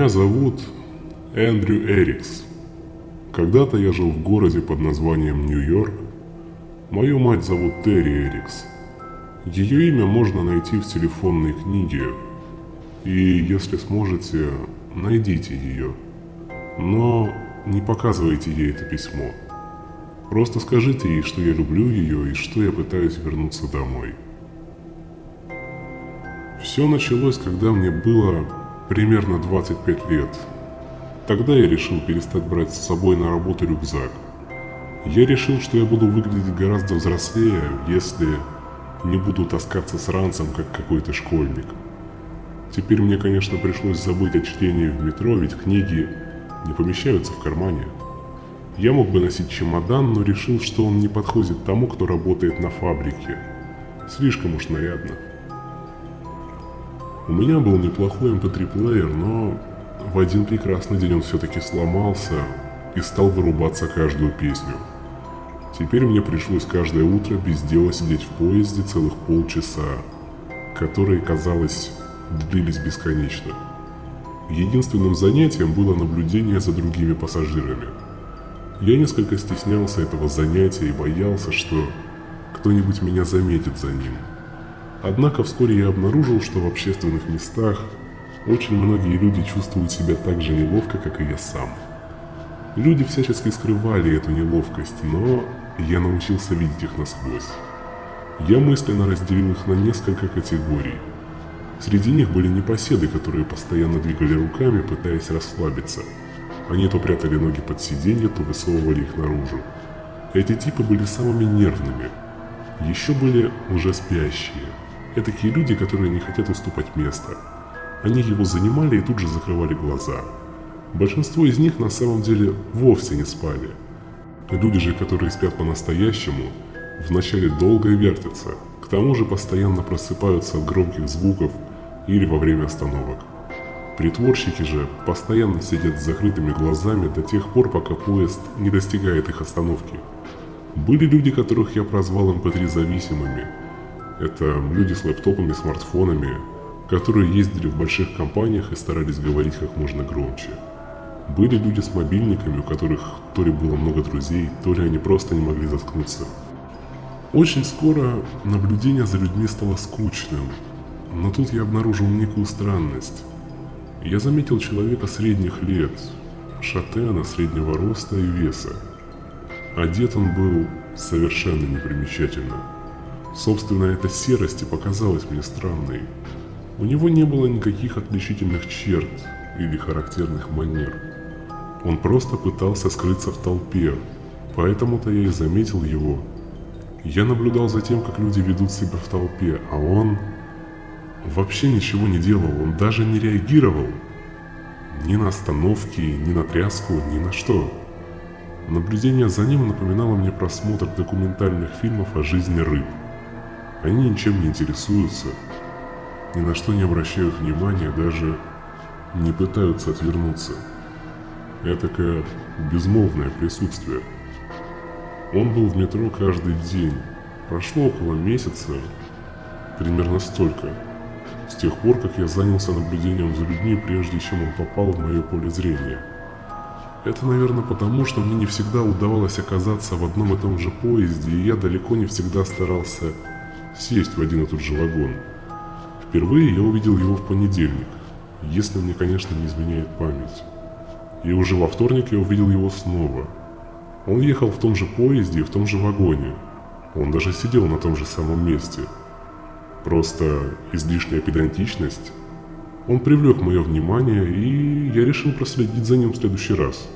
Меня зовут Эндрю Эрикс. Когда-то я жил в городе под названием Нью-Йорк. Мою мать зовут Терри Эрикс. Ее имя можно найти в телефонной книге. И если сможете, найдите ее. Но не показывайте ей это письмо. Просто скажите ей, что я люблю ее и что я пытаюсь вернуться домой. Все началось, когда мне было примерно 25 лет. Тогда я решил перестать брать с собой на работу рюкзак. Я решил, что я буду выглядеть гораздо взрослее, если не буду таскаться с ранцем, как какой-то школьник. Теперь мне, конечно, пришлось забыть о чтении в метро, ведь книги не помещаются в кармане. Я мог бы носить чемодан, но решил, что он не подходит тому, кто работает на фабрике. Слишком уж нарядно. У меня был неплохой mp3-плеер, эм но в один прекрасный день он все-таки сломался и стал вырубаться каждую песню. Теперь мне пришлось каждое утро без дела сидеть в поезде целых полчаса, которые, казалось, длились бесконечно. Единственным занятием было наблюдение за другими пассажирами. Я несколько стеснялся этого занятия и боялся, что кто-нибудь меня заметит за ним – Однако вскоре я обнаружил, что в общественных местах очень многие люди чувствуют себя так же неловко, как и я сам. Люди всячески скрывали эту неловкость, но я научился видеть их насквозь. Я мысленно разделил их на несколько категорий. Среди них были непоседы, которые постоянно двигали руками, пытаясь расслабиться. Они то прятали ноги под сиденье, то высовывали их наружу. Эти типы были самыми нервными. Еще были уже спящие. Это такие люди, которые не хотят уступать место. Они его занимали и тут же закрывали глаза. Большинство из них на самом деле вовсе не спали. Люди же, которые спят по-настоящему, вначале долго вертятся, к тому же постоянно просыпаются от громких звуков или во время остановок. Притворщики же постоянно сидят с закрытыми глазами до тех пор, пока поезд не достигает их остановки. Были люди, которых я прозвал МП3 зависимыми – это люди с лэптопами, смартфонами, которые ездили в больших компаниях и старались говорить как можно громче. Были люди с мобильниками, у которых то ли было много друзей, то ли они просто не могли заткнуться. Очень скоро наблюдение за людьми стало скучным, но тут я обнаружил некую странность. Я заметил человека средних лет, шатена среднего роста и веса. Одет он был совершенно непримечательно. Собственно, эта серость и показалась мне странной. У него не было никаких отличительных черт или характерных манер. Он просто пытался скрыться в толпе, поэтому-то я и заметил его. Я наблюдал за тем, как люди ведут себя в толпе, а он вообще ничего не делал, он даже не реагировал. Ни на остановки, ни на тряску, ни на что. Наблюдение за ним напоминало мне просмотр документальных фильмов о жизни рыб. Они ничем не интересуются, ни на что не обращают внимания, даже не пытаются отвернуться. Этакое безмолвное присутствие. Он был в метро каждый день. Прошло около месяца, примерно столько, с тех пор, как я занялся наблюдением за людьми, прежде чем он попал в мое поле зрения. Это, наверное, потому, что мне не всегда удавалось оказаться в одном и том же поезде, и я далеко не всегда старался сесть в один и тот же вагон. Впервые я увидел его в понедельник, если мне, конечно, не изменяет память. И уже во вторник я увидел его снова. Он ехал в том же поезде и в том же вагоне. Он даже сидел на том же самом месте. Просто излишняя педантичность. Он привлек мое внимание, и я решил проследить за ним в следующий раз.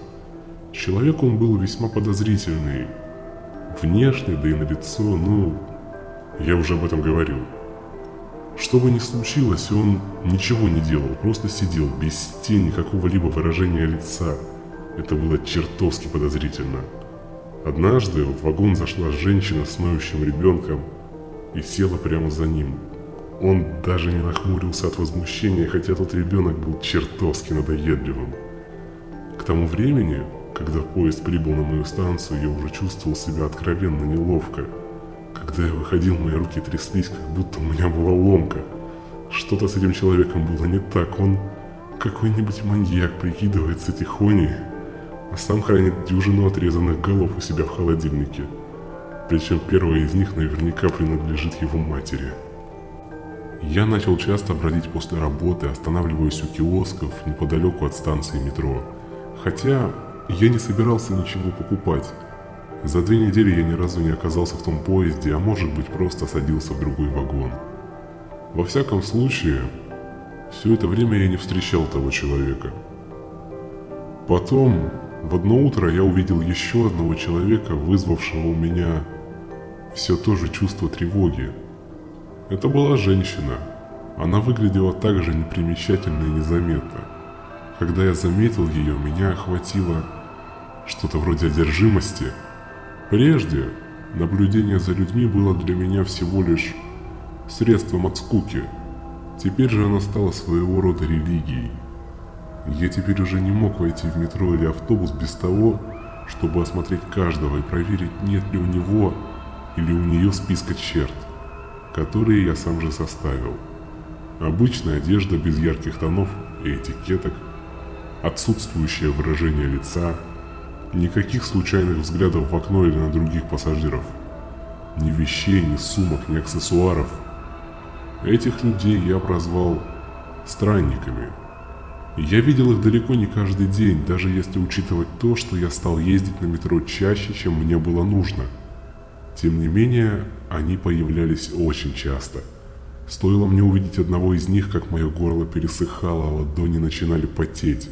Человек он был весьма подозрительный. Внешне, да и на лицо, ну, я уже об этом говорил. Что бы ни случилось, он ничего не делал, просто сидел, без тени какого-либо выражения лица. Это было чертовски подозрительно. Однажды в вагон зашла женщина с ноющим ребенком и села прямо за ним. Он даже не нахмурился от возмущения, хотя тот ребенок был чертовски надоедливым. К тому времени, когда поезд прибыл на мою станцию, я уже чувствовал себя откровенно неловко – когда я выходил, мои руки тряслись, как будто у меня была ломка. Что-то с этим человеком было не так, он какой-нибудь маньяк прикидывается тихоней, а сам хранит дюжину отрезанных голов у себя в холодильнике. Причем первая из них наверняка принадлежит его матери. Я начал часто бродить после работы, останавливаясь у киосков неподалеку от станции метро. Хотя я не собирался ничего покупать. За две недели я ни разу не оказался в том поезде, а может быть просто садился в другой вагон. Во всяком случае, все это время я не встречал того человека. Потом, в одно утро я увидел еще одного человека, вызвавшего у меня все то же чувство тревоги. Это была женщина. Она выглядела так же непримечательно и незаметно. Когда я заметил ее, меня охватило что-то вроде одержимости. Прежде наблюдение за людьми было для меня всего лишь средством от скуки. Теперь же она стала своего рода религией. Я теперь уже не мог войти в метро или автобус без того, чтобы осмотреть каждого и проверить, нет ли у него или у нее списка черт, которые я сам же составил. Обычная одежда без ярких тонов и этикеток, отсутствующее выражение лица, никаких случайных взглядов в окно или на других пассажиров, ни вещей, ни сумок, ни аксессуаров. Этих людей я прозвал странниками. Я видел их далеко не каждый день, даже если учитывать то, что я стал ездить на метро чаще, чем мне было нужно – тем не менее, они появлялись очень часто. Стоило мне увидеть одного из них, как мое горло пересыхало, а ладони начинали потеть.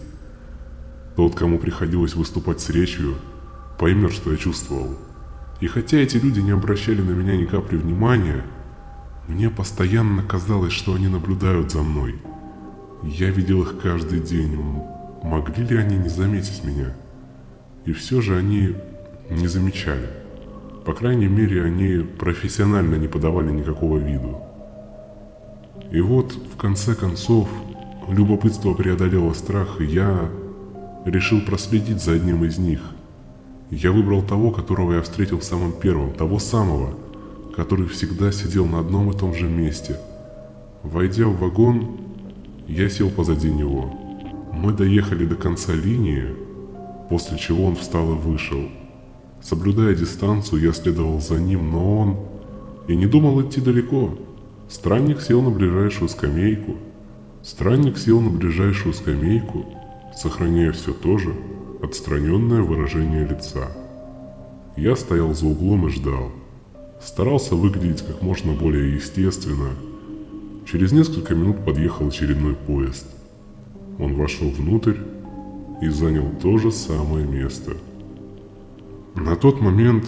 Тот, кому приходилось выступать с речью, поймет, что я чувствовал. И хотя эти люди не обращали на меня ни капли внимания, мне постоянно казалось, что они наблюдают за мной. Я видел их каждый день. Могли ли они не заметить меня? И все же они не замечали. По крайней мере, они профессионально не подавали никакого виду. И вот, в конце концов, любопытство преодолело страх, и я решил проследить за одним из них. Я выбрал того, которого я встретил самым первым, того самого, который всегда сидел на одном и том же месте. Войдя в вагон, я сел позади него. Мы доехали до конца линии, после чего он встал и вышел – Соблюдая дистанцию, я следовал за ним, но он и не думал идти далеко. Странник сел на ближайшую скамейку. Странник сел на ближайшую скамейку, сохраняя все то же отстраненное выражение лица. Я стоял за углом и ждал. Старался выглядеть как можно более естественно. Через несколько минут подъехал очередной поезд. Он вошел внутрь и занял то же самое место – на тот момент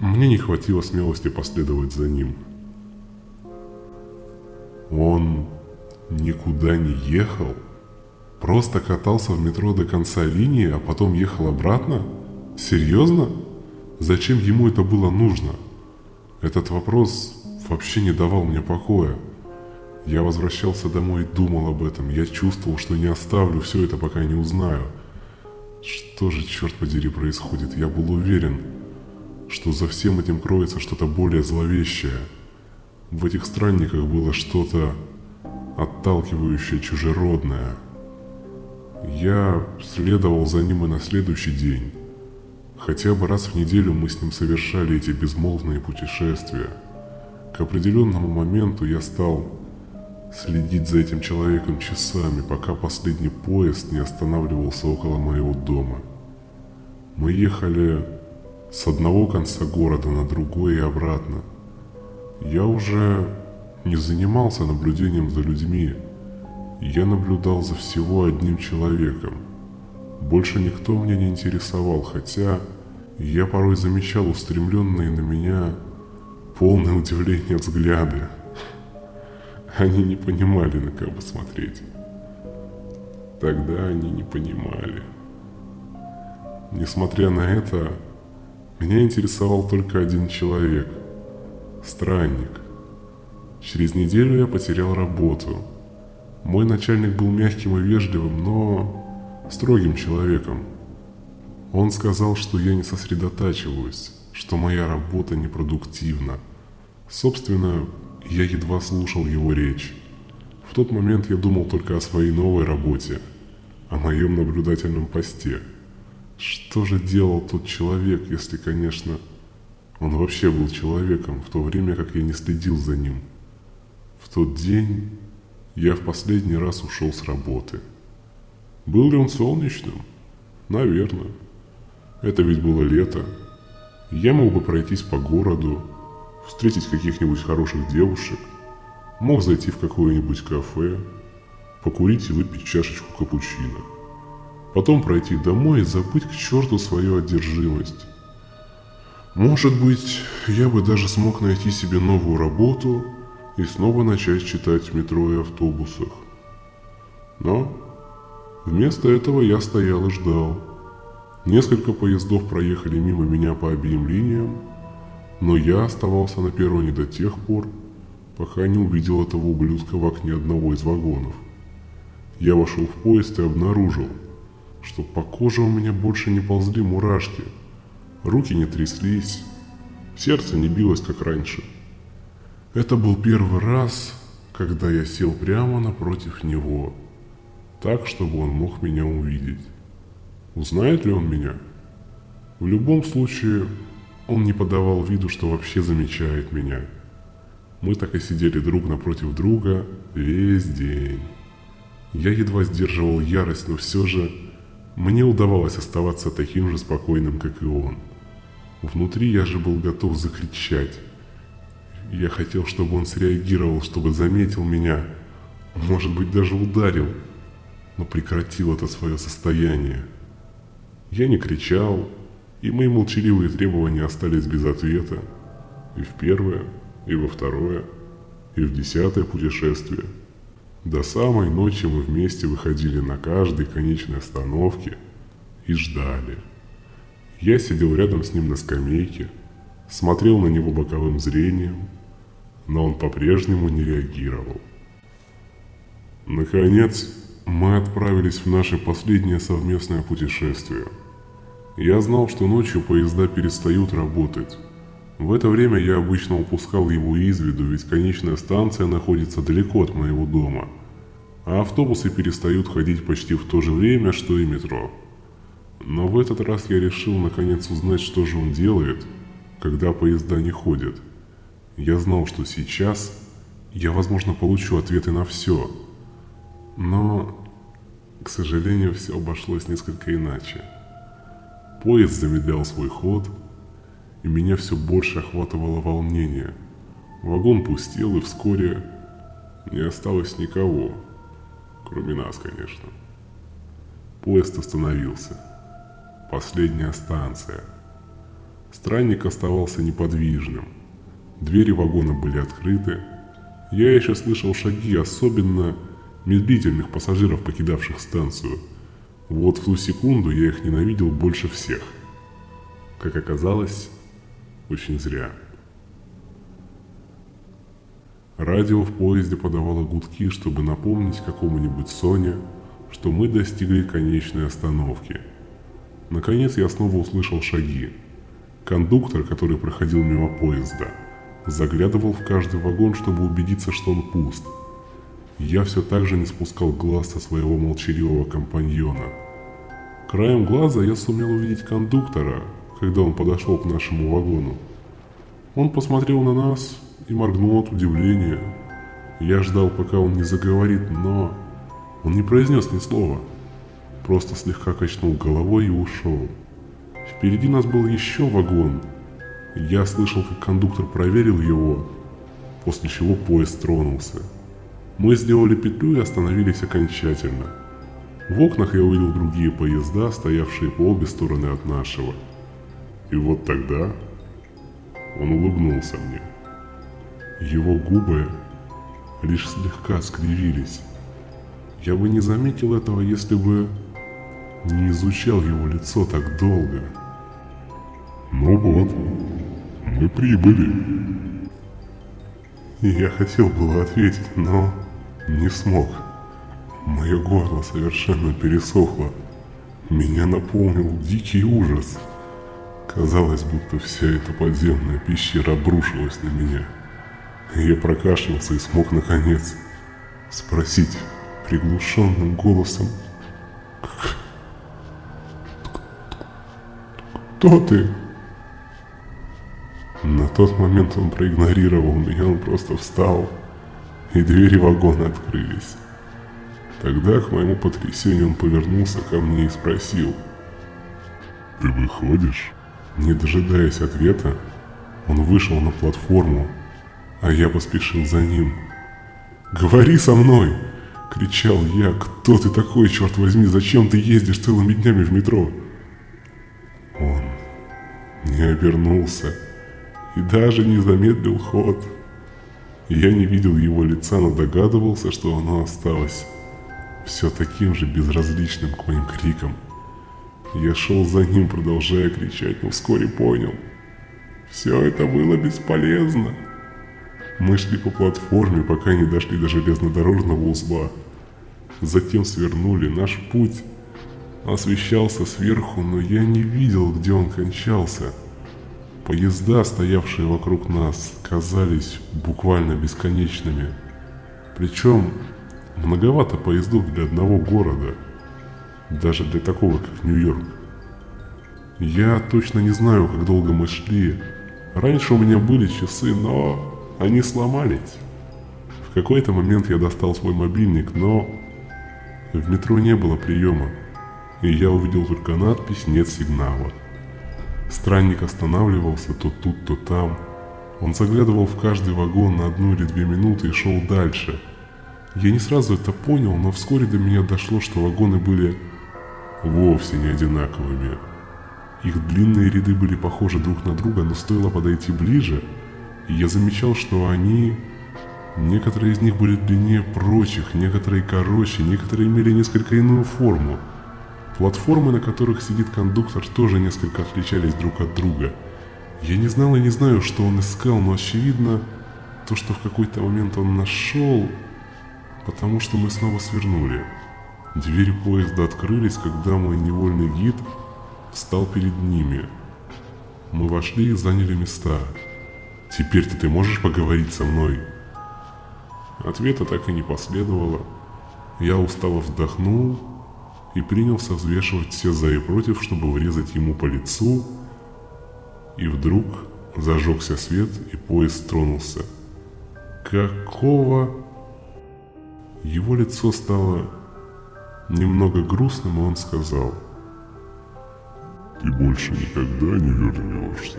мне не хватило смелости последовать за ним. Он никуда не ехал? Просто катался в метро до конца линии, а потом ехал обратно? Серьезно? Зачем ему это было нужно? Этот вопрос вообще не давал мне покоя. Я возвращался домой и думал об этом. Я чувствовал, что не оставлю все это, пока не узнаю – что же, черт подери, происходит? Я был уверен, что за всем этим кроется что-то более зловещее. В этих странниках было что-то отталкивающее, чужеродное. Я следовал за ним и на следующий день. Хотя бы раз в неделю мы с ним совершали эти безмолвные путешествия. К определенному моменту я стал следить за этим человеком часами, пока последний поезд не останавливался около моего дома. Мы ехали с одного конца города на другой и обратно. Я уже не занимался наблюдением за людьми. Я наблюдал за всего одним человеком. Больше никто меня не интересовал, хотя я порой замечал устремленные на меня полное удивление взгляды. Они не понимали, на кого смотреть. Тогда они не понимали. Несмотря на это, меня интересовал только один человек – странник. Через неделю я потерял работу. Мой начальник был мягким и вежливым, но строгим человеком. Он сказал, что я не сосредотачиваюсь, что моя работа непродуктивна. Собственно, я едва слушал его речь. В тот момент я думал только о своей новой работе, о моем наблюдательном посте. Что же делал тот человек, если, конечно, он вообще был человеком, в то время как я не следил за ним. В тот день я в последний раз ушел с работы. Был ли он солнечным? Наверное. Это ведь было лето. Я мог бы пройтись по городу, встретить каких-нибудь хороших девушек, мог зайти в какое-нибудь кафе, покурить и выпить чашечку капучино. Потом пройти домой и забыть к черту свою одержимость. Может быть, я бы даже смог найти себе новую работу и снова начать читать в метро и автобусах. Но вместо этого я стоял и ждал. Несколько поездов проехали мимо меня по обеим линиям, но я оставался на перроне до тех пор, пока не увидел этого ублюдка в окне одного из вагонов. Я вошел в поезд и обнаружил, что по коже у меня больше не ползли мурашки, руки не тряслись, сердце не билось, как раньше. Это был первый раз, когда я сел прямо напротив него, так, чтобы он мог меня увидеть. Узнает ли он меня? В любом случае, он не подавал виду, что вообще замечает меня. Мы так и сидели друг напротив друга весь день. Я едва сдерживал ярость, но все же мне удавалось оставаться таким же спокойным, как и он. Внутри я же был готов закричать. Я хотел, чтобы он среагировал, чтобы заметил меня, может быть, даже ударил, но прекратил это свое состояние. Я не кричал, и мои молчаливые требования остались без ответа. И в первое, и во второе, и в десятое путешествие. До самой ночи мы вместе выходили на каждой конечной остановке и ждали. Я сидел рядом с ним на скамейке, смотрел на него боковым зрением, но он по-прежнему не реагировал. Наконец, мы отправились в наше последнее совместное путешествие – я знал, что ночью поезда перестают работать. В это время я обычно упускал его из виду, ведь конечная станция находится далеко от моего дома, а автобусы перестают ходить почти в то же время, что и метро. Но в этот раз я решил наконец узнать, что же он делает, когда поезда не ходят. Я знал, что сейчас я, возможно, получу ответы на все. Но, к сожалению, все обошлось несколько иначе. Поезд замедлял свой ход, и меня все больше охватывало волнение. Вагон пустел, и вскоре не осталось никого, кроме нас, конечно. Поезд остановился. Последняя станция. Странник оставался неподвижным. Двери вагона были открыты. Я еще слышал шаги особенно медлительных пассажиров, покидавших станцию – вот в ту секунду я их ненавидел больше всех. Как оказалось, очень зря. Радио в поезде подавало гудки, чтобы напомнить какому-нибудь Соне, что мы достигли конечной остановки. Наконец я снова услышал шаги. Кондуктор, который проходил мимо поезда, заглядывал в каждый вагон, чтобы убедиться, что он пуст. Я все так же не спускал глаз со своего молчаливого компаньона – Краем глаза я сумел увидеть кондуктора, когда он подошел к нашему вагону. Он посмотрел на нас и моргнул от удивления. Я ждал, пока он не заговорит, но он не произнес ни слова. Просто слегка качнул головой и ушел. Впереди нас был еще вагон. Я слышал, как кондуктор проверил его, после чего поезд тронулся. Мы сделали петлю и остановились окончательно – в окнах я увидел другие поезда, стоявшие по обе стороны от нашего. И вот тогда он улыбнулся мне. Его губы лишь слегка скривились. Я бы не заметил этого, если бы не изучал его лицо так долго. Ну вот, мы прибыли. Я хотел было ответить, но не смог. Мое горло совершенно пересохло. Меня наполнил дикий ужас. Казалось, будто вся эта подземная пещера обрушилась на меня. Я прокашлялся и смог, наконец, спросить приглушенным голосом «Кто ты?» На тот момент он проигнорировал меня, он просто встал, и двери вагона открылись. Тогда, к моему потрясению, он повернулся ко мне и спросил. «Ты выходишь?» Не дожидаясь ответа, он вышел на платформу, а я поспешил за ним. «Говори со мной!» — кричал я. «Кто ты такой, черт возьми? Зачем ты ездишь целыми днями в метро?» Он не обернулся и даже не замедлил ход. Я не видел его лица, но догадывался, что оно осталось все таким же безразличным к моим крикам. Я шел за ним, продолжая кричать, но вскоре понял. Все это было бесполезно. Мы шли по платформе, пока не дошли до железнодорожного узла. Затем свернули. Наш путь освещался сверху, но я не видел, где он кончался. Поезда, стоявшие вокруг нас, казались буквально бесконечными. Причем многовато поездов для одного города, даже для такого, как Нью-Йорк. Я точно не знаю, как долго мы шли. Раньше у меня были часы, но они сломались. В какой-то момент я достал свой мобильник, но в метро не было приема, и я увидел только надпись «Нет сигнала». Странник останавливался то тут, то там. Он заглядывал в каждый вагон на одну или две минуты и шел дальше. Я не сразу это понял, но вскоре до меня дошло, что вагоны были вовсе не одинаковыми. Их длинные ряды были похожи друг на друга, но стоило подойти ближе, и я замечал, что они... Некоторые из них были длиннее прочих, некоторые короче, некоторые имели несколько иную форму – Платформы, на которых сидит кондуктор, тоже несколько отличались друг от друга. Я не знал и не знаю, что он искал, но очевидно, то, что в какой-то момент он нашел, потому что мы снова свернули. Двери поезда открылись, когда мой невольный гид встал перед ними. Мы вошли и заняли места. «Теперь-то ты можешь поговорить со мной?» Ответа так и не последовало. Я устало вздохнул и принялся взвешивать все за и против, чтобы врезать ему по лицу. И вдруг зажегся свет, и поезд тронулся. Какого? Его лицо стало немного грустным, и он сказал. Ты больше никогда не вернешься.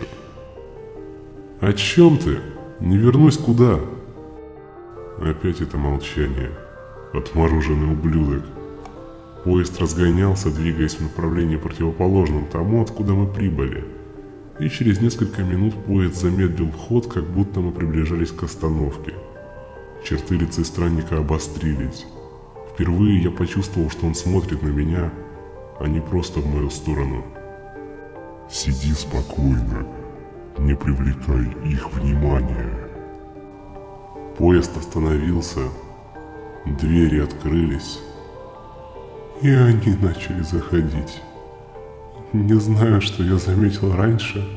О чем ты? Не вернусь куда? Опять это молчание. Отмороженный ублюдок. Поезд разгонялся, двигаясь в направлении противоположном тому, откуда мы прибыли. И через несколько минут поезд замедлил ход, как будто мы приближались к остановке. Черты лица странника обострились. Впервые я почувствовал, что он смотрит на меня, а не просто в мою сторону. «Сиди спокойно, не привлекай их внимания». Поезд остановился, двери открылись, и они начали заходить. Не знаю, что я заметил раньше.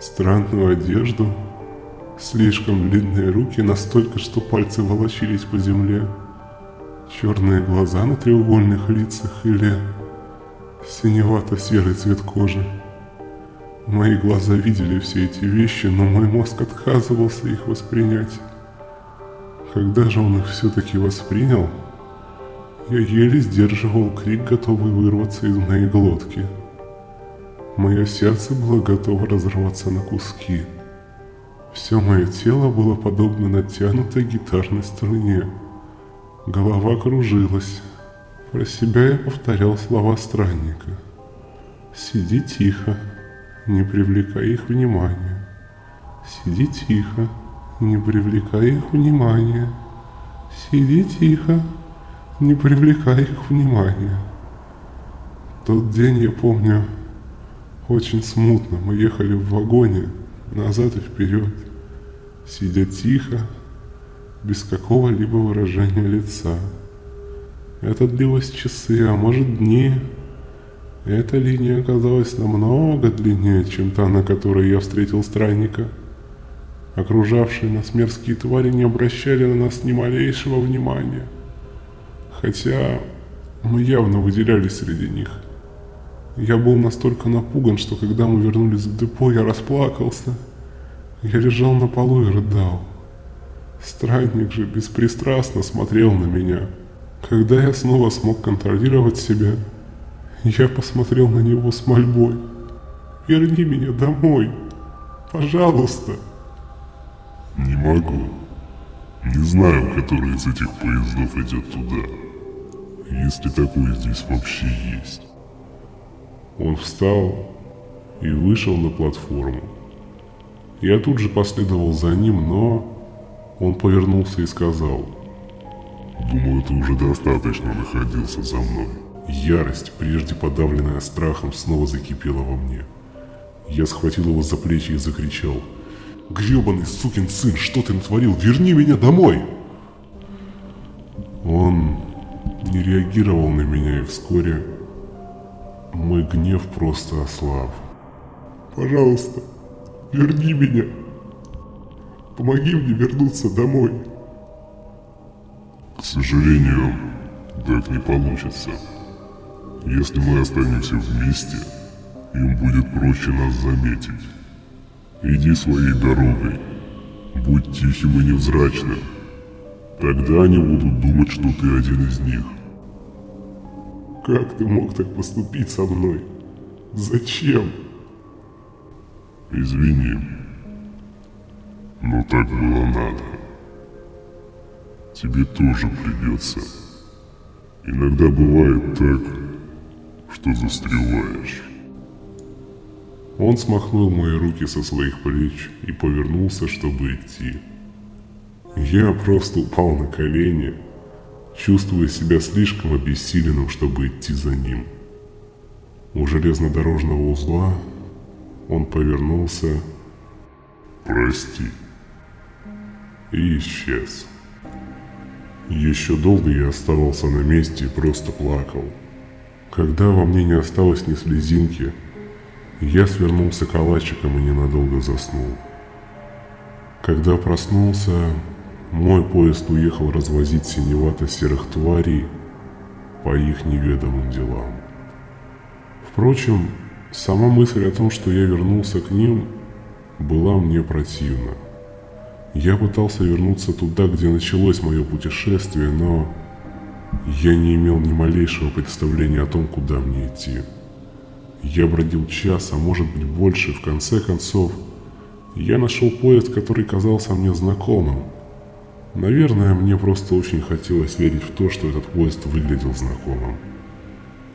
Странную одежду, слишком длинные руки, настолько, что пальцы волочились по земле, черные глаза на треугольных лицах или синевато-серый цвет кожи. Мои глаза видели все эти вещи, но мой мозг отказывался их воспринять. Когда же он их все-таки воспринял, я еле сдерживал крик, готовый вырваться из моей глотки. Мое сердце было готово разорваться на куски. Все мое тело было подобно натянутой гитарной струне. Голова кружилась. Про себя я повторял слова странника. «Сиди тихо, не привлекай их внимания. Сиди тихо, не привлекай их внимания. Сиди тихо, не привлекай их внимания. Тот день я помню очень смутно. Мы ехали в вагоне назад и вперед, сидя тихо, без какого-либо выражения лица. Это длилось часы, а может дни. Эта линия оказалась намного длиннее, чем та, на которой я встретил странника. Окружавшие нас мерзкие твари не обращали на нас ни малейшего внимания. Хотя мы явно выделялись среди них. Я был настолько напуган, что когда мы вернулись в депо, я расплакался. Я лежал на полу и рыдал. Странник же беспристрастно смотрел на меня. Когда я снова смог контролировать себя, я посмотрел на него с мольбой. «Верни меня домой! Пожалуйста!» Не могу. Не знаю, который из этих поездов идет туда. Если такой здесь вообще есть. Он встал и вышел на платформу. Я тут же последовал за ним, но он повернулся и сказал. Думаю, ты уже достаточно находился за мной. Ярость, прежде подавленная страхом, снова закипела во мне. Я схватил его за плечи и закричал. «Гребаный сукин сын, что ты натворил? Верни меня домой!» Он не реагировал на меня, и вскоре мой гнев просто ослаб. «Пожалуйста, верни меня! Помоги мне вернуться домой!» К сожалению, так не получится. Если мы останемся вместе, им будет проще нас заметить. Иди своей дорогой. Будь тихим и невзрачным. Тогда они будут думать, что ты один из них. Как ты мог так поступить со мной? Зачем? Извини, но так было надо. Тебе тоже придется. Иногда бывает так, что застреваешь. Он смахнул мои руки со своих плеч и повернулся, чтобы идти. Я просто упал на колени, чувствуя себя слишком обессиленным, чтобы идти за ним. У железнодорожного узла он повернулся Прости. и исчез. Еще долго я оставался на месте и просто плакал. Когда во мне не осталось ни слезинки, я свернулся калачиком и ненадолго заснул. Когда проснулся, мой поезд уехал развозить синевато-серых тварей по их неведомым делам. Впрочем, сама мысль о том, что я вернулся к ним, была мне противна. Я пытался вернуться туда, где началось мое путешествие, но я не имел ни малейшего представления о том, куда мне идти. Я бродил час, а может быть больше, в конце концов, я нашел поезд, который казался мне знакомым. Наверное, мне просто очень хотелось верить в то, что этот поезд выглядел знакомым.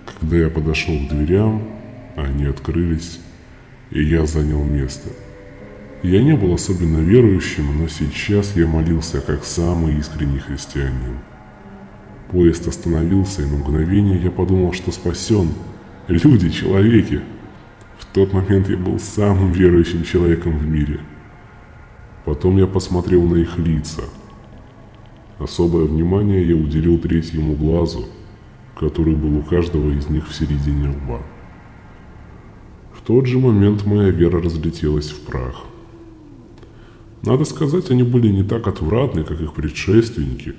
Когда я подошел к дверям, они открылись, и я занял место. Я не был особенно верующим, но сейчас я молился как самый искренний христианин. Поезд остановился, и на мгновение я подумал, что спасен. Люди, человеки. В тот момент я был самым верующим человеком в мире. Потом я посмотрел на их лица. Особое внимание я уделил третьему глазу, который был у каждого из них в середине лба. В тот же момент моя вера разлетелась в прах. Надо сказать, они были не так отвратны, как их предшественники.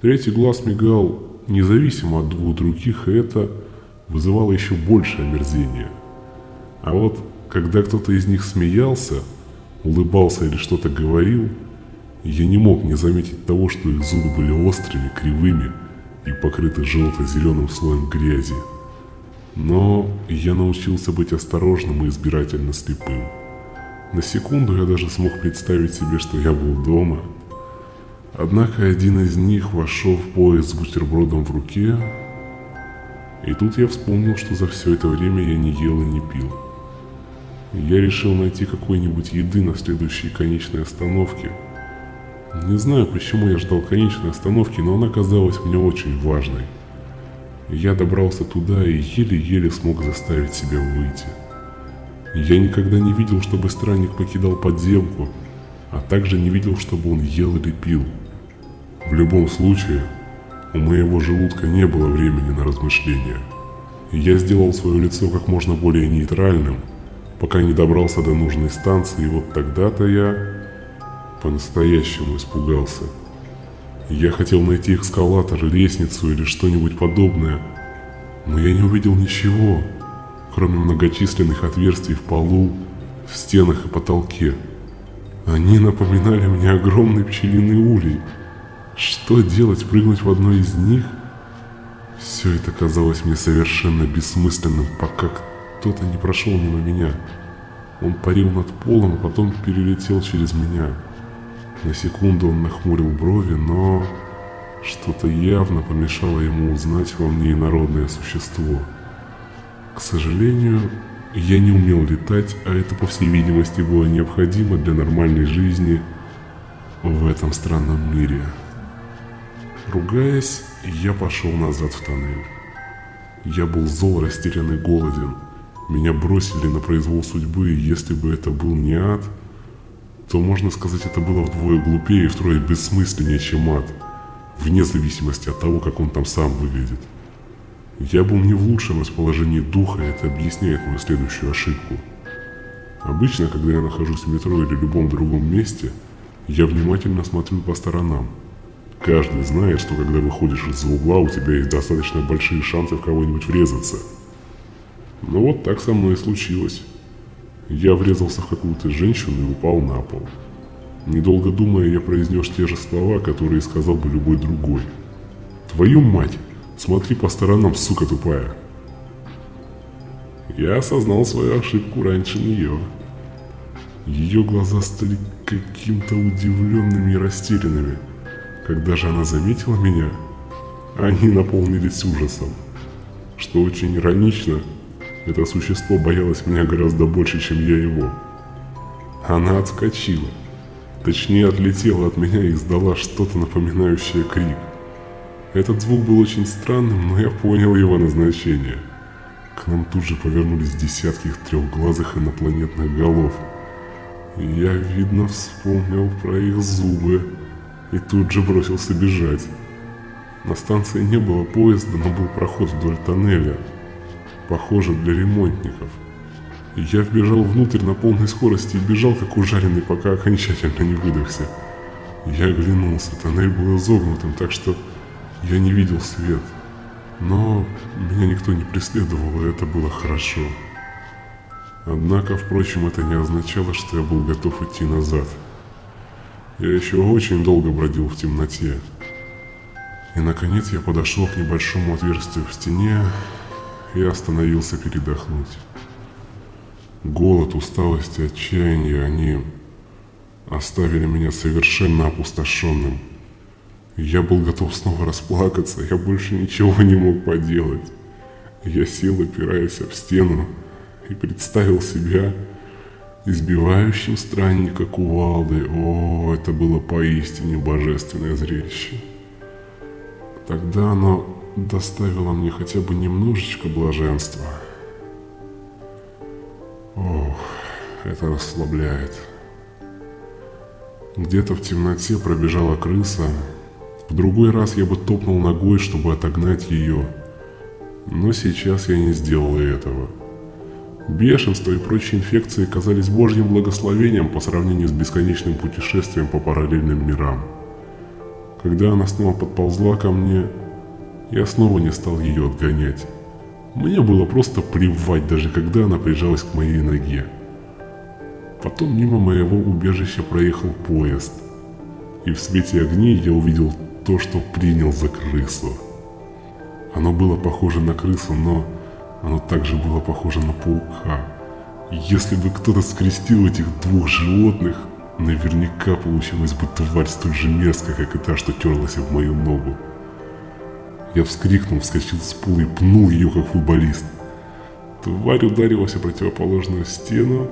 Третий глаз мигал независимо от двух других, и это вызывало еще большее омерзение. А вот когда кто-то из них смеялся, улыбался или что-то говорил, я не мог не заметить того, что их зубы были острыми, кривыми и покрыты желто-зеленым слоем грязи. Но я научился быть осторожным и избирательно слепым. На секунду я даже смог представить себе, что я был дома. Однако один из них вошел в поезд с бутербродом в руке, и тут я вспомнил, что за все это время я не ел и не пил. Я решил найти какой-нибудь еды на следующей конечной остановке. Не знаю, почему я ждал конечной остановки, но она казалась мне очень важной. Я добрался туда и еле-еле смог заставить себя выйти. Я никогда не видел, чтобы странник покидал подземку, а также не видел, чтобы он ел или пил. В любом случае, у моего желудка не было времени на размышления. Я сделал свое лицо как можно более нейтральным, пока не добрался до нужной станции, и вот тогда-то я по-настоящему испугался. Я хотел найти эскалатор, лестницу или что-нибудь подобное, но я не увидел ничего, кроме многочисленных отверстий в полу, в стенах и потолке. Они напоминали мне огромный пчелиный улей. Что делать, прыгнуть в одно из них? Все это казалось мне совершенно бессмысленным, пока кто-то не прошел мимо меня. Он парил над полом, а потом перелетел через меня. На секунду он нахмурил брови, но что-то явно помешало ему узнать во мне инородное существо. К сожалению, я не умел летать, а это, по всей видимости, было необходимо для нормальной жизни в этом странном мире. Ругаясь, я пошел назад в тоннель. Я был зол, растерян и голоден. Меня бросили на произвол судьбы, и если бы это был не ад, то можно сказать, это было вдвое глупее и втрое бессмысленнее, чем ад, вне зависимости от того, как он там сам выглядит. Я был не в лучшем расположении духа, и это объясняет мою следующую ошибку. Обычно, когда я нахожусь в метро или любом другом месте, я внимательно смотрю по сторонам. Каждый знает, что когда выходишь из-за угла, у тебя есть достаточно большие шансы в кого-нибудь врезаться. Но вот так со мной и случилось. Я врезался в какую-то женщину и упал на пол. Недолго думая, я произнес те же слова, которые сказал бы любой другой. «Твою мать! Смотри по сторонам, сука тупая. Я осознал свою ошибку раньше нее. Ее глаза стали каким-то удивленными и растерянными. Когда же она заметила меня, они наполнились ужасом. Что очень иронично, это существо боялось меня гораздо больше, чем я его. Она отскочила. Точнее, отлетела от меня и издала что-то напоминающее крик. Этот звук был очень странным, но я понял его назначение. К нам тут же повернулись десятки трехглазых инопланетных голов. я, видно, вспомнил про их зубы и тут же бросился бежать. На станции не было поезда, но был проход вдоль тоннеля, похоже для ремонтников. Я вбежал внутрь на полной скорости и бежал как ужаленный, пока окончательно не выдохся. Я оглянулся, тоннель был изогнутым, так что я не видел свет, но меня никто не преследовал, и это было хорошо. Однако, впрочем, это не означало, что я был готов идти назад. Я еще очень долго бродил в темноте. И, наконец, я подошел к небольшому отверстию в стене и остановился передохнуть. Голод, усталость и отчаяние, они оставили меня совершенно опустошенным. Я был готов снова расплакаться, я больше ничего не мог поделать. Я сел, опираясь об стену, и представил себя избивающим странника кувалды. О, это было поистине божественное зрелище. Тогда оно доставило мне хотя бы немножечко блаженства. Ох, это расслабляет. Где-то в темноте пробежала крыса, в другой раз я бы топнул ногой, чтобы отогнать ее. Но сейчас я не сделал этого. Бешенство и прочие инфекции казались божьим благословением по сравнению с бесконечным путешествием по параллельным мирам. Когда она снова подползла ко мне, я снова не стал ее отгонять. Мне было просто плевать, даже когда она прижалась к моей ноге. Потом мимо моего убежища проехал поезд, и в свете огней я увидел то, что принял за крысу. Оно было похоже на крысу, но оно также было похоже на паука. Если бы кто-то скрестил этих двух животных, наверняка получилась бы тварь столь же мерзкая, как и та, что терлась в мою ногу. Я вскрикнул, вскочил с пола и пнул ее, как футболист. Тварь ударилась о противоположную стену,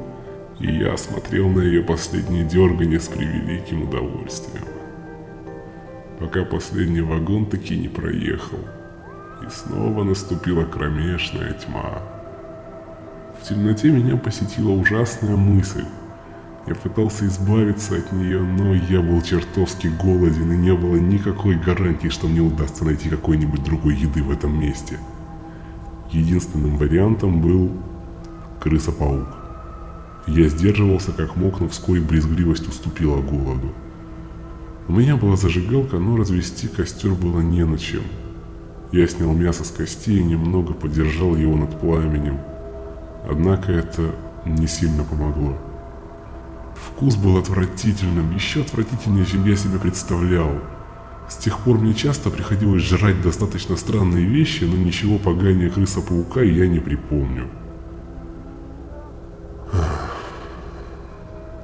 и я смотрел на ее последнее дергание с превеликим удовольствием пока последний вагон таки не проехал. И снова наступила кромешная тьма. В темноте меня посетила ужасная мысль. Я пытался избавиться от нее, но я был чертовски голоден и не было никакой гарантии, что мне удастся найти какой-нибудь другой еды в этом месте. Единственным вариантом был крыса-паук. Я сдерживался как мог, но вскоре брезгливость уступила голоду. У меня была зажигалка, но развести костер было не на чем. Я снял мясо с костей и немного подержал его над пламенем. Однако это не сильно помогло. Вкус был отвратительным, еще отвратительнее, чем я себе представлял. С тех пор мне часто приходилось жрать достаточно странные вещи, но ничего поганее крыса-паука я не припомню.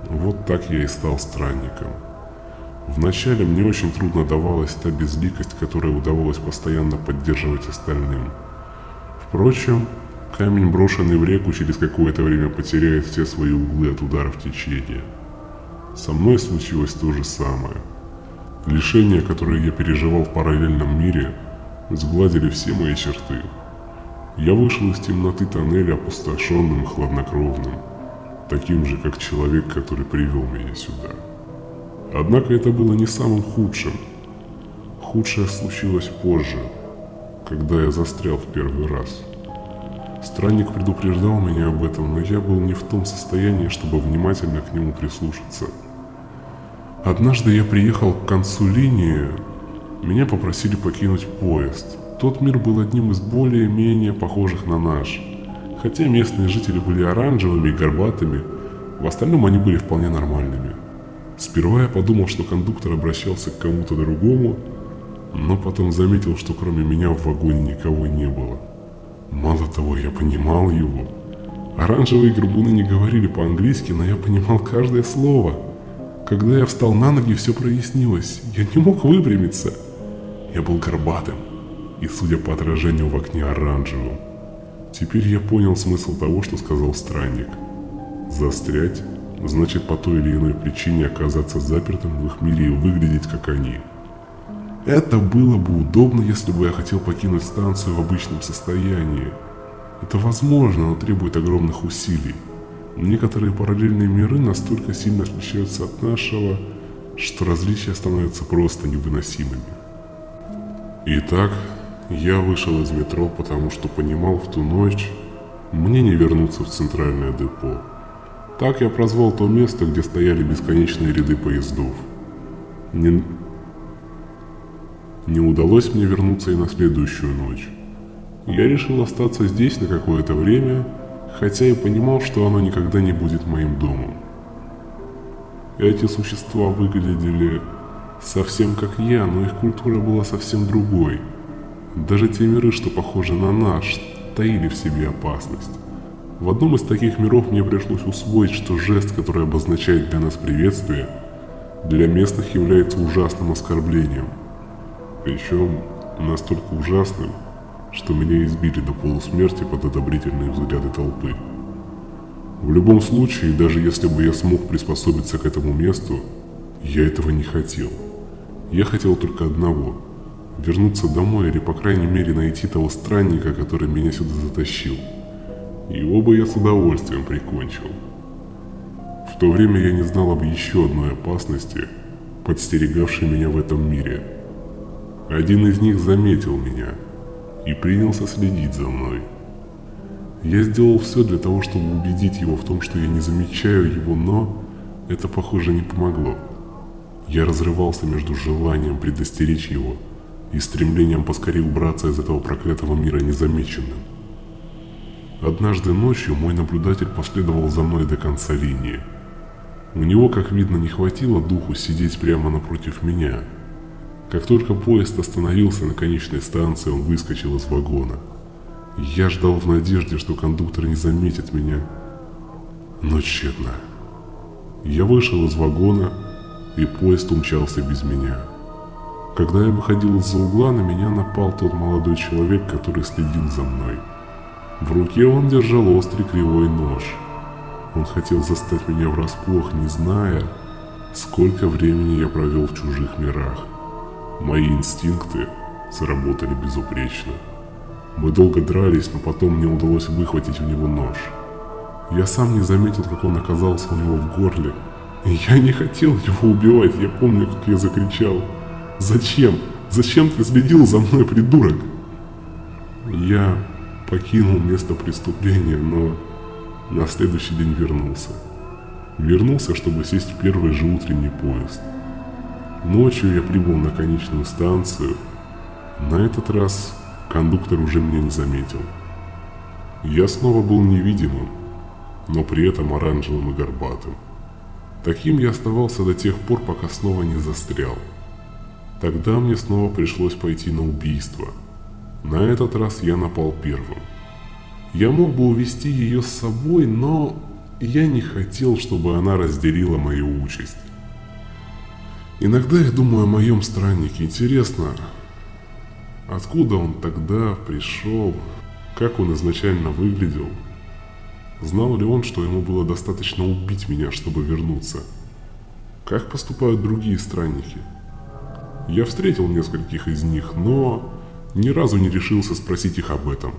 Вот так я и стал странником. Вначале мне очень трудно давалась та безликость, которая удавалось постоянно поддерживать остальным. Впрочем, камень, брошенный в реку, через какое-то время потеряет все свои углы от ударов течения. Со мной случилось то же самое. Лишения, которые я переживал в параллельном мире, сгладили все мои черты. Я вышел из темноты тоннеля опустошенным и хладнокровным, таким же, как человек, который привел меня сюда. Однако это было не самым худшим. Худшее случилось позже, когда я застрял в первый раз. Странник предупреждал меня об этом, но я был не в том состоянии, чтобы внимательно к нему прислушаться. Однажды я приехал к концу линии, меня попросили покинуть поезд. Тот мир был одним из более-менее похожих на наш. Хотя местные жители были оранжевыми и горбатыми, в остальном они были вполне нормальными. Сперва я подумал, что кондуктор обращался к кому-то другому, но потом заметил, что кроме меня в вагоне никого не было. Мало того, я понимал его. Оранжевые горбуны не говорили по-английски, но я понимал каждое слово. Когда я встал на ноги, все прояснилось. Я не мог выпрямиться. Я был горбатым и, судя по отражению в окне, оранжевым. Теперь я понял смысл того, что сказал странник. Застрять значит по той или иной причине оказаться запертым в их мире и выглядеть как они. Это было бы удобно, если бы я хотел покинуть станцию в обычном состоянии. Это возможно, но требует огромных усилий. Некоторые параллельные миры настолько сильно отличаются от нашего, что различия становятся просто невыносимыми. Итак, я вышел из метро, потому что понимал в ту ночь, мне не вернуться в центральное депо. Так я прозвал то место, где стояли бесконечные ряды поездов. Не, не удалось мне вернуться и на следующую ночь. Я решил остаться здесь на какое-то время, хотя и понимал, что оно никогда не будет моим домом. Эти существа выглядели совсем как я, но их культура была совсем другой. Даже те миры, что похожи на наш, таили в себе опасность. В одном из таких миров мне пришлось усвоить, что жест, который обозначает для нас приветствие, для местных является ужасным оскорблением. Причем настолько ужасным, что меня избили до полусмерти под одобрительные взгляды толпы. В любом случае, даже если бы я смог приспособиться к этому месту, я этого не хотел. Я хотел только одного – вернуться домой или, по крайней мере, найти того странника, который меня сюда затащил – его бы я с удовольствием прикончил. В то время я не знал об еще одной опасности, подстерегавшей меня в этом мире. Один из них заметил меня и принялся следить за мной. Я сделал все для того, чтобы убедить его в том, что я не замечаю его, но это, похоже, не помогло. Я разрывался между желанием предостеречь его и стремлением поскорее убраться из этого проклятого мира незамеченным. Однажды ночью мой наблюдатель последовал за мной до конца линии. У него, как видно, не хватило духу сидеть прямо напротив меня. Как только поезд остановился на конечной станции, он выскочил из вагона. Я ждал в надежде, что кондуктор не заметит меня, но тщетно. Я вышел из вагона, и поезд умчался без меня. Когда я выходил из-за угла, на меня напал тот молодой человек, который следил за мной. В руке он держал острый кривой нож. Он хотел застать меня врасплох, не зная, сколько времени я провел в чужих мирах. Мои инстинкты сработали безупречно. Мы долго дрались, но потом мне удалось выхватить у него нож. Я сам не заметил, как он оказался у него в горле. И я не хотел его убивать, я помню, как я закричал. «Зачем? Зачем ты следил за мной, придурок?» Я покинул место преступления, но на следующий день вернулся. Вернулся, чтобы сесть в первый же утренний поезд. Ночью я прибыл на конечную станцию. На этот раз кондуктор уже меня не заметил. Я снова был невидимым, но при этом оранжевым и горбатым. Таким я оставался до тех пор, пока снова не застрял. Тогда мне снова пришлось пойти на убийство. На этот раз я напал первым. Я мог бы увести ее с собой, но я не хотел, чтобы она разделила мою участь. Иногда я думаю о моем страннике. Интересно, откуда он тогда пришел, как он изначально выглядел? Знал ли он, что ему было достаточно убить меня, чтобы вернуться? Как поступают другие странники? Я встретил нескольких из них, но ни разу не решился спросить их об этом.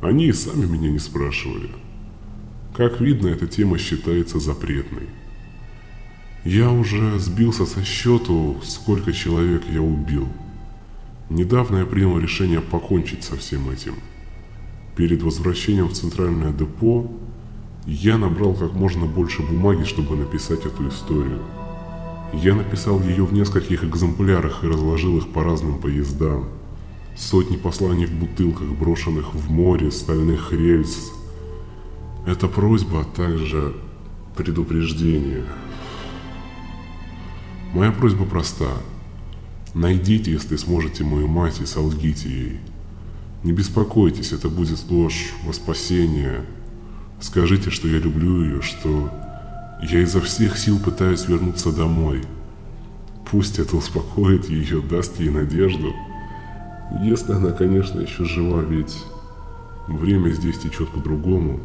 Они и сами меня не спрашивали. Как видно, эта тема считается запретной. Я уже сбился со счету, сколько человек я убил. Недавно я принял решение покончить со всем этим. Перед возвращением в центральное депо я набрал как можно больше бумаги, чтобы написать эту историю. Я написал ее в нескольких экземплярах и разложил их по разным поездам. Сотни посланий в бутылках, брошенных в море, стальных рельс, это просьба, а также предупреждение. Моя просьба проста. Найдите, если сможете, мою мать и солгите ей. Не беспокойтесь, это будет ложь во спасение. Скажите, что я люблю ее, что я изо всех сил пытаюсь вернуться домой. Пусть это успокоит ее, даст ей надежду. Если она, конечно, еще жива, ведь время здесь течет по-другому.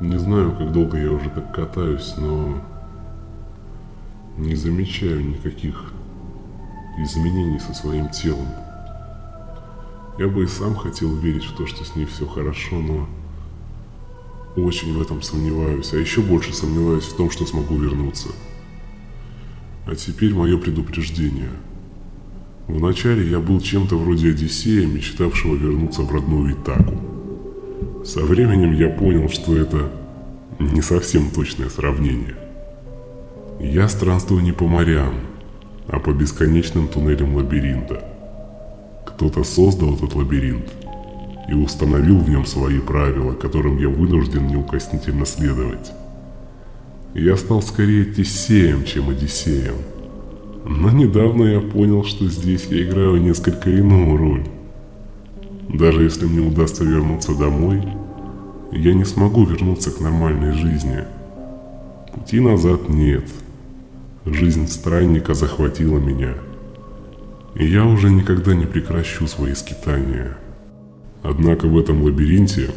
Не знаю, как долго я уже так катаюсь, но не замечаю никаких изменений со своим телом. Я бы и сам хотел верить в то, что с ней все хорошо, но очень в этом сомневаюсь, а еще больше сомневаюсь в том, что смогу вернуться. А теперь мое предупреждение. Вначале я был чем-то вроде Одиссея, мечтавшего вернуться в родную Итаку. Со временем я понял, что это не совсем точное сравнение. Я странствую не по морям, а по бесконечным туннелям лабиринта. Кто-то создал этот лабиринт и установил в нем свои правила, которым я вынужден неукоснительно следовать. Я стал скорее Тесеем, чем Одиссеем. Но недавно я понял, что здесь я играю несколько иную роль. Даже если мне удастся вернуться домой, я не смогу вернуться к нормальной жизни. Пути назад нет. Жизнь странника захватила меня. И я уже никогда не прекращу свои скитания. Однако в этом лабиринте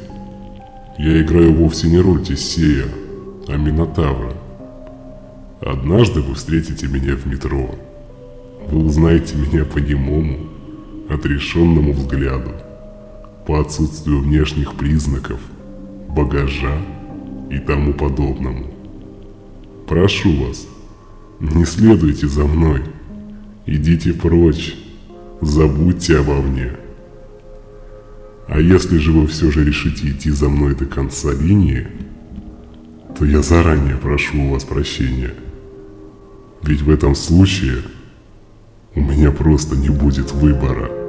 я играю вовсе не роль Тесея, а Минотавра. Однажды вы встретите меня в метро. Вы узнаете меня по немому, отрешенному взгляду по отсутствию внешних признаков, багажа и тому подобному. Прошу вас, не следуйте за мной, идите прочь, забудьте обо мне. А если же вы все же решите идти за мной до конца линии, то я заранее прошу у вас прощения. Ведь в этом случае у меня просто не будет выбора.